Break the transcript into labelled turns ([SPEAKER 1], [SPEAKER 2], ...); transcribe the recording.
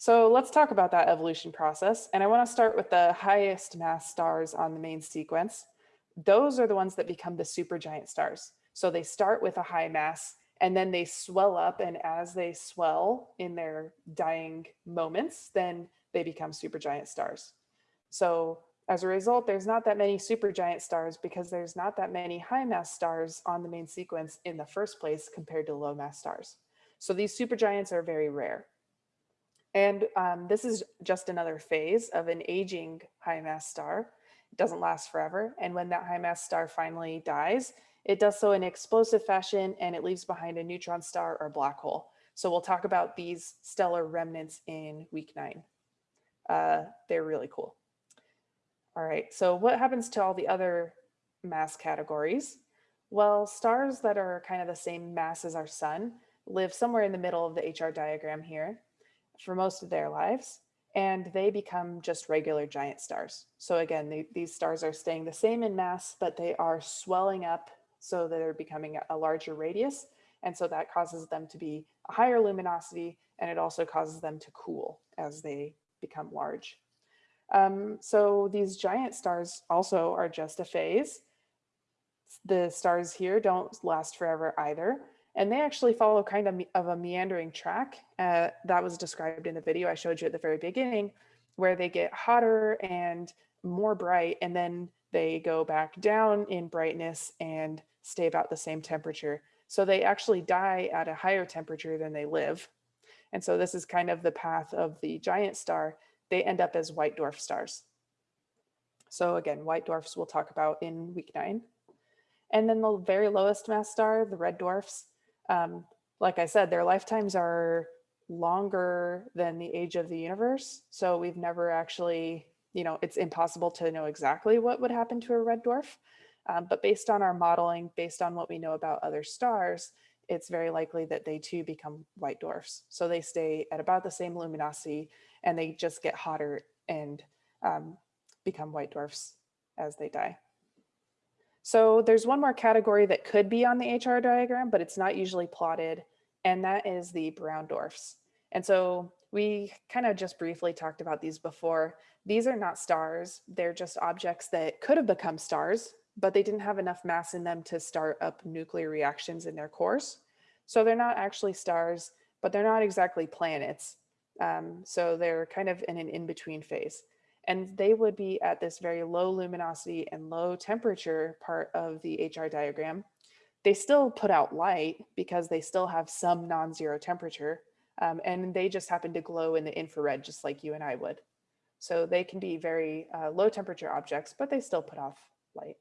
[SPEAKER 1] So let's talk about that evolution process. And I want to start with the highest mass stars on the main sequence. Those are the ones that become the supergiant stars. So they start with a high mass and then they swell up. And as they swell in their dying moments, then they become supergiant stars. So as a result, there's not that many supergiant stars because there's not that many high mass stars on the main sequence in the first place compared to low mass stars. So these supergiants are very rare. And um, this is just another phase of an aging high mass star. It doesn't last forever. And when that high mass star finally dies, it does so in explosive fashion and it leaves behind a neutron star or black hole. So we'll talk about these stellar remnants in week nine. Uh, they're really cool. All right, so what happens to all the other mass categories? Well, stars that are kind of the same mass as our sun live somewhere in the middle of the HR diagram here for most of their lives, and they become just regular giant stars. So again, they, these stars are staying the same in mass, but they are swelling up so they're becoming a larger radius. And so that causes them to be a higher luminosity, and it also causes them to cool as they become large. Um, so these giant stars also are just a phase. The stars here don't last forever either. And they actually follow kind of, of a meandering track uh, that was described in the video I showed you at the very beginning, where they get hotter and more bright, and then they go back down in brightness and stay about the same temperature. So they actually die at a higher temperature than they live. And so this is kind of the path of the giant star. They end up as white dwarf stars. So again, white dwarfs we'll talk about in week nine. And then the very lowest mass star, the red dwarfs, um, like I said, their lifetimes are longer than the age of the universe. So we've never actually, you know, it's impossible to know exactly what would happen to a red dwarf. Um, but based on our modeling, based on what we know about other stars, it's very likely that they too become white dwarfs. So they stay at about the same luminosity and they just get hotter and um, become white dwarfs as they die. So there's one more category that could be on the HR diagram, but it's not usually plotted, and that is the brown dwarfs. And so we kind of just briefly talked about these before. These are not stars. They're just objects that could have become stars, but they didn't have enough mass in them to start up nuclear reactions in their cores. So they're not actually stars, but they're not exactly planets. Um, so they're kind of in an in-between phase and they would be at this very low luminosity and low temperature part of the HR diagram. They still put out light because they still have some non-zero temperature um, and they just happen to glow in the infrared just like you and I would. So they can be very uh, low temperature objects, but they still put off light.